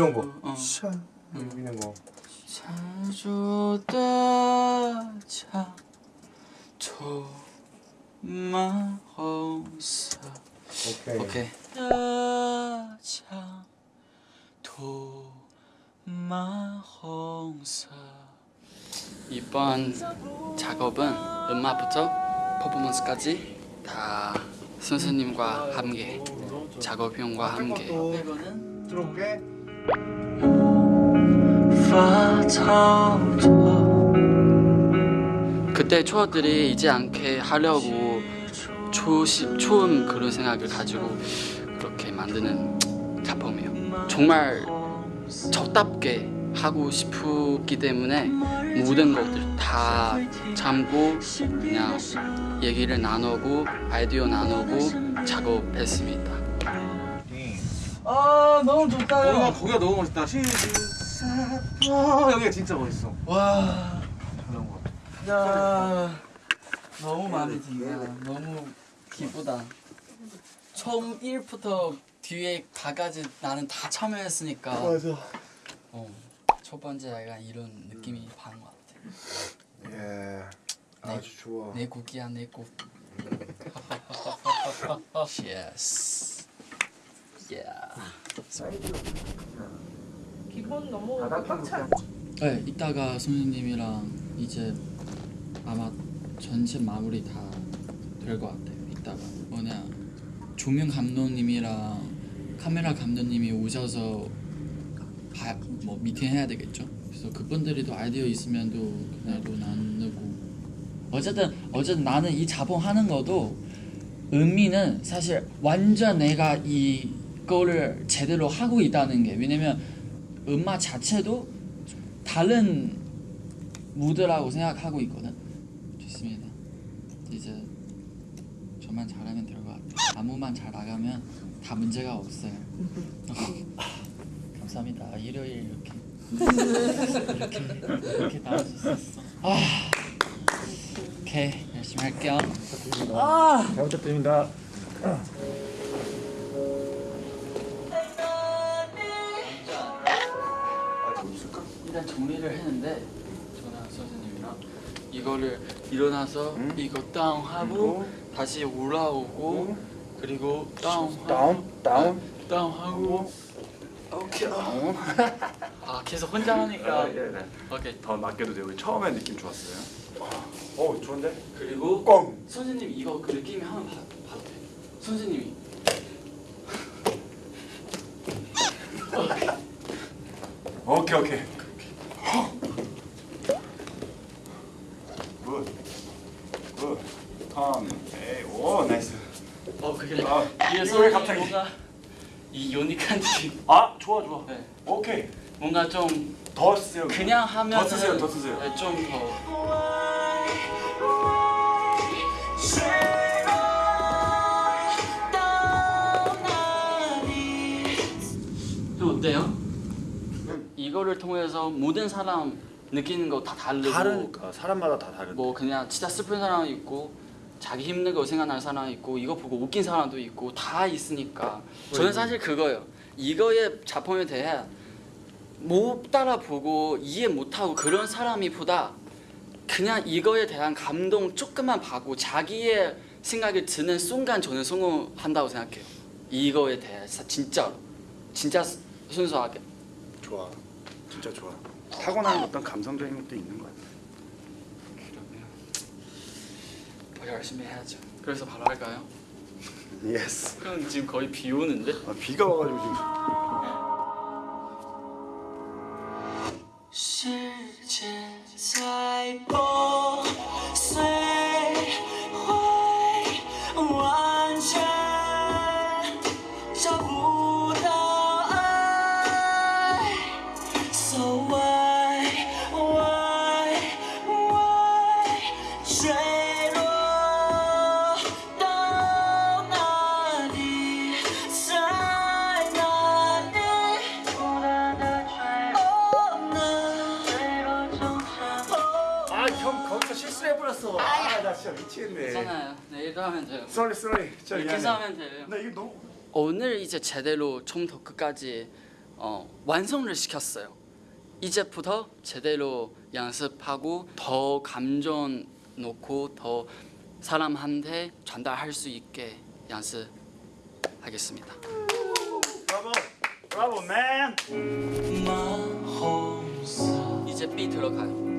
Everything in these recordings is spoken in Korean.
이런 거. 어. 샤 이런 거. 자주 따자 도마호사 오케이. 오케이 따자 도마호사 이번 작업은 음악부터 퍼포먼스까지 다 선생님과 함께 작업형과 함께 이거는 들어볼게. 그때 추억들이 잊지 않게 하려고 초심, 처음 그런 생각을 가지고 그렇게 만드는 작품이에요. 정말 저답게 하고 싶기 때문에 모든 것들 다 참고 그냥 얘기를 나누고 아이디어 나누고 작업했습니다. 아 너무 어, 좋다요. 거기가 너무 멋있다. 와 여기가 진짜 멋있어. 와, 잘 나온 것 같아. 야, 너무 마음에 든다. 너무 기쁘다. 처음 1부터 뒤에 다까지 나는 다 참여했으니까. 맞아. 어, 첫 번째 약간 이런 느낌이 받는 것 같아. 예. 아주 좋아. 내 곡이야 내 곡. yes. 기본 너무 꽉 차. 네, 이따가 선생님이랑 이제 아마 전체 마무리 다 될 것 같아요. 이따가 뭐냐 조명 감독님이랑 카메라 감독님이 오셔서 바, 뭐 미팅 해야 되겠죠. 그래서 그분들이 또 아이디어 있으면 또 그날 또 나누고 어쨌든 어쨌든 나는 이 자본 하는 것도 의미는 사실 완전 내가 이 거를 제대로 하고 있다는 게 왜냐면 음악 자체도 다른 무드라고 생각하고 있거든. 좋습니다. 이제 저만 잘하면 될 것 같아요. 아무만 잘 나가면 다 문제가 없어요. 감사합니다. 일요일 이렇게 이렇게 이렇게 나올 수 있었어. 아, 오케이 열심히 할게요. 잘 부탁드립니다. 일단 정리를 했는데 저랑 선생님이랑 이거를 일어나서 이거 다운하고 다시 올라오고 그리고 다운하고 다운 다운. 다운하고 오케이 다운 아 계속 혼자 하니까 네네. 오케이 더 낮게도 되고 처음에 느낌 좋았어요. 어 좋은데? 그리고 꽝. 선생님 이거 그 느낌이 한번 봐, 봐도 돼 선생님이 오케이 오케이. good. good. 턴. 에이 오 nice. 어 그게 이거 왜 갑자기? 뭔가 이 느낌 아 좋아 좋아. 네. 오케이. 뭔가 좀 더 쓰세요. 그냥 하면 더 쓰세요 더 쓰세요. 좀더 어때요? 이거를 통해서 모든 사람 느끼는 거 다 다르고 다르니까 사람마다 다 다른데. 뭐 그냥 진짜 슬픈 사람 있고 자기 힘든 거 생각나는 사람 있고 이거 보고 웃긴 사람도 있고 다 있으니까 저는 사실 그거예요 이거의 작품에 대해 못 따라보고 이해 못하고 그런 사람이 보다 그냥 이거에 대한 감동 조금만 받고 자기의 생각이 드는 순간 저는 성공한다고 생각해요 이거에 대해서 진짜로 진짜 순수하게 좋아. 진짜 좋아. 타고나는 어떤 감성적인 것도 있는 것 같아. 그러면 더 열심히 해야죠 그래서 바로 할까요? yes. 그럼 지금 거의 비 오는데? 아, 비가 와가지고 지금. 진짜 미치겠네. 괜찮아요. 내일도 하면 돼요. sorry sorry. 진짜 이렇게 하면 돼요. 나 이거 너무 오늘 이제 제대로 처음부터 끝까지 어, 완성을 시켰어요. 이제부터 제대로 연습하고 더 감정 넣고 더 사람한테 전달할 수 있게 연습하겠습니다. 브라보, bravo man. 이제 B 들어가요.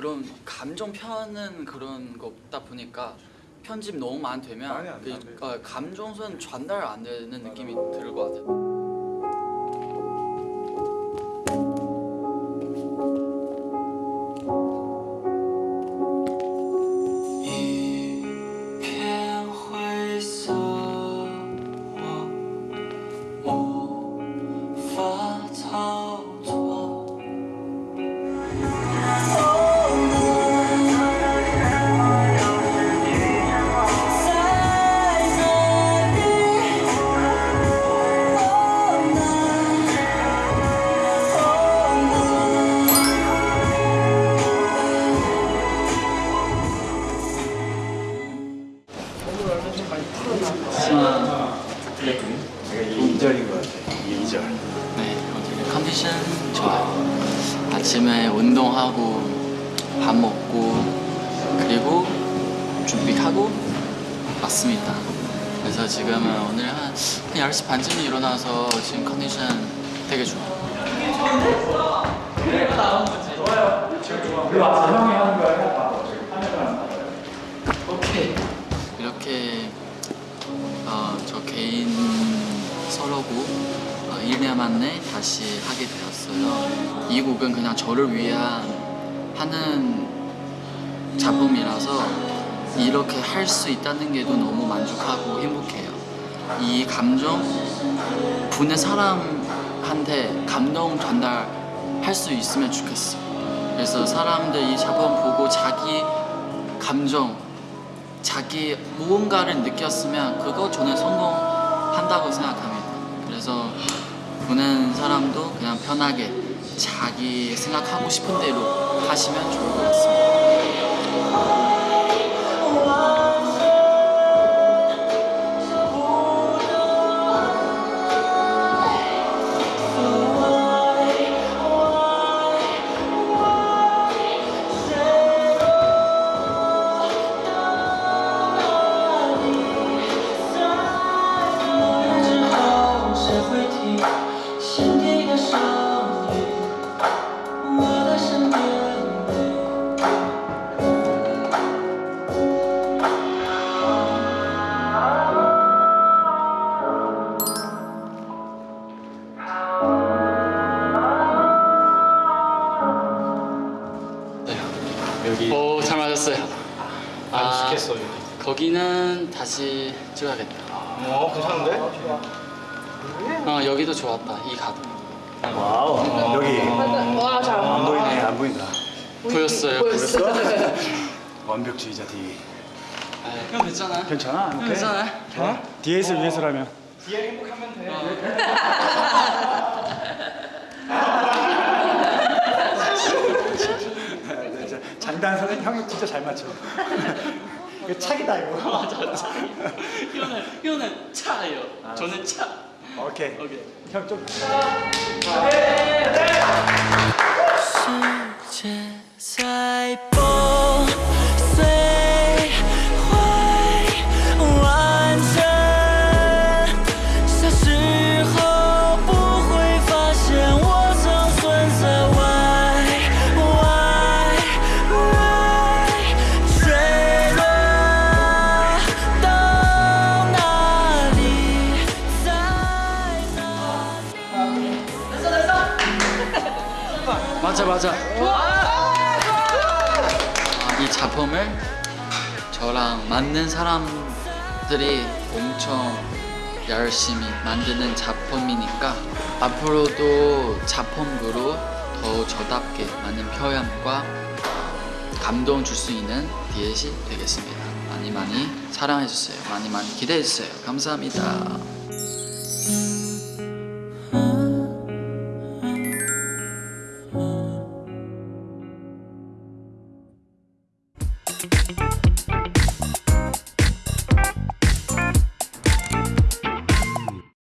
그런 감정 표현은 그런 거 없다 보니까 편집 너무 많이 되면 그. 어, 감정선 전달 안 되는 느낌이 들것 같아요. 하고 왔습니다. 그래서 지금은 오늘 한, 한 10시 반쯤에 일어나서 지금 컨디션 되게 좋아요. 오케이. 이렇게 어, 저 개인 서로고 어, 1년 만에 다시 하게 되었어요. 이 곡은 그냥 저를 위한 하는 작품이라서 이렇게 할 수 있다는 게도 너무 만족하고 행복해요. 이 감정 보는 사람한테 감동 전달할 수 있으면 좋겠어. 그래서 사람들 이 작품 보고 자기 감정 자기 무언가를 느꼈으면 그거 저는 성공한다고 생각합니다. 그래서 보는 사람도 그냥 편하게 자기 생각하고 싶은 대로 하시면 좋을 것 같습니다. 여기 오, 잘 맞았어요. 많이 시켰어 여기. 거기는 다시 찍어야겠다. 어 괜찮은데? 어, 여기도 좋았다. 이 가드. 와우. 여기 와, 잘. 안 보이네. 안 보인다. 보였어요. 보였어? 완벽주의자 D. 아, 형 괜찮아? 괜찮아? 오케이. 괜찮아? 어? DS를 위해서라면. 진짜 장단선은 형이 진짜 잘 맞춰. 이거 착이다 이거. 형은 형은 차예요. 저는 차. 오케이. 오케이. 형 좀. 世 이 작품을 저랑 맞는 사람들이 엄청 열심히 만드는 작품이니까 앞으로도 작품으로 더 저답게 많은 표현과 감동 줄 수 있는 디엣이 되겠습니다. 많이 많이 사랑해 주세요. 많이 많이 기대해 주세요. 감사합니다.